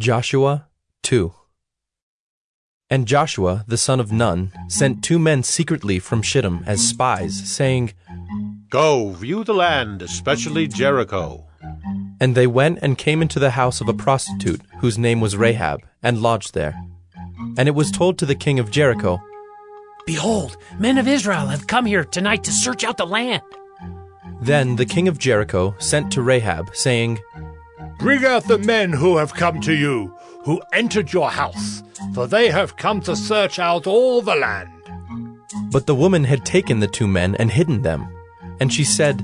Joshua 2 And Joshua the son of Nun sent two men secretly from Shittim as spies, saying, Go, view the land, especially Jericho. And they went and came into the house of a prostitute, whose name was Rahab, and lodged there. And it was told to the king of Jericho, Behold, men of Israel have come here tonight to search out the land. Then the king of Jericho sent to Rahab, saying, Bring out the men who have come to you, who entered your house, for they have come to search out all the land. But the woman had taken the two men and hidden them. And she said,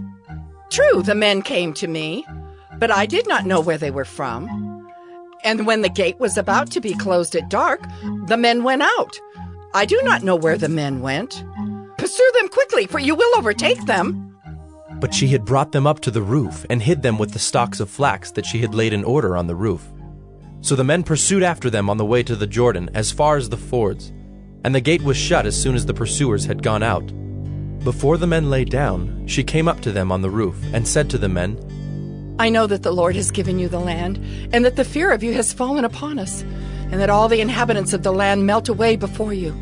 True, the men came to me, but I did not know where they were from. And when the gate was about to be closed at dark, the men went out. I do not know where the men went. Pursue them quickly, for you will overtake them. But she had brought them up to the roof and hid them with the stalks of flax that she had laid in order on the roof. So the men pursued after them on the way to the Jordan as far as the fords, and the gate was shut as soon as the pursuers had gone out. Before the men lay down, she came up to them on the roof and said to the men, I know that the Lord has given you the land, and that the fear of you has fallen upon us, and that all the inhabitants of the land melt away before you.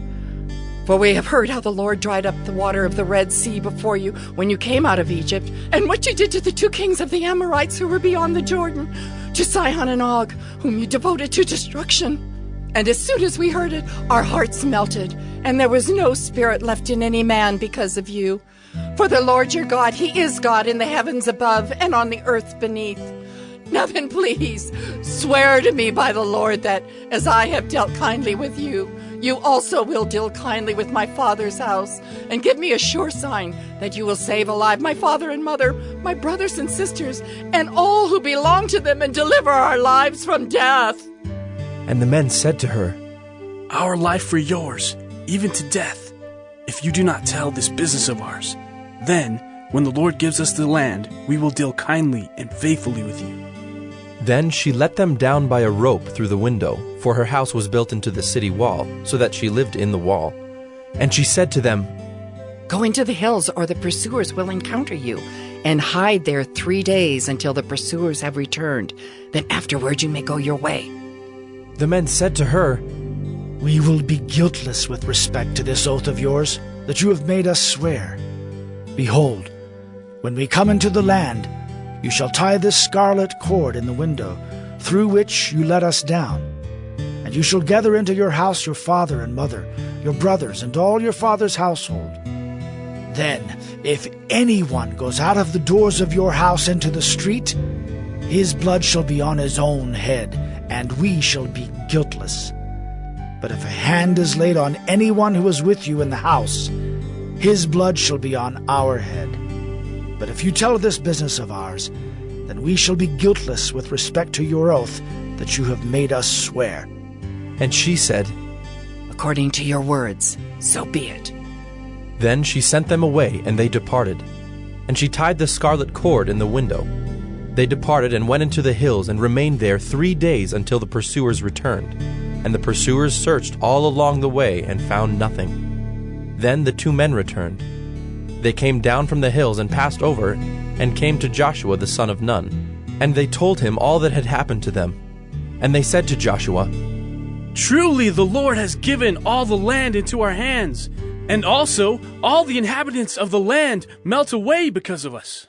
For we have heard how the Lord dried up the water of the Red Sea before you when you came out of Egypt, and what you did to the two kings of the Amorites who were beyond the Jordan, to Sihon and Og, whom you devoted to destruction. And as soon as we heard it, our hearts melted, and there was no spirit left in any man because of you. For the Lord your God, He is God in the heavens above and on the earth beneath. Now then, please, swear to me by the Lord that, as I have dealt kindly with you, you also will deal kindly with my father's house, and give me a sure sign that you will save alive my father and mother, my brothers and sisters, and all who belong to them, and deliver our lives from death. And the men said to her, Our life for yours, even to death, if you do not tell this business of ours. Then, when the Lord gives us the land, we will deal kindly and faithfully with you. Then she let them down by a rope through the window, for her house was built into the city wall, so that she lived in the wall. And she said to them, Go into the hills, or the pursuers will encounter you, and hide there three days until the pursuers have returned. Then afterward you may go your way. The men said to her, We will be guiltless with respect to this oath of yours that you have made us swear. Behold, when we come into the land, you shall tie this scarlet cord in the window, through which you let us down. And you shall gather into your house your father and mother, your brothers, and all your father's household. Then, if anyone goes out of the doors of your house into the street, his blood shall be on his own head, and we shall be guiltless. But if a hand is laid on anyone who is with you in the house, his blood shall be on our head. But if you tell this business of ours, then we shall be guiltless with respect to your oath that you have made us swear. And she said, According to your words, so be it. Then she sent them away, and they departed. And she tied the scarlet cord in the window. They departed and went into the hills and remained there three days until the pursuers returned. And the pursuers searched all along the way and found nothing. Then the two men returned. They came down from the hills and passed over, and came to Joshua the son of Nun. And they told him all that had happened to them. And they said to Joshua, Truly the Lord has given all the land into our hands, and also all the inhabitants of the land melt away because of us.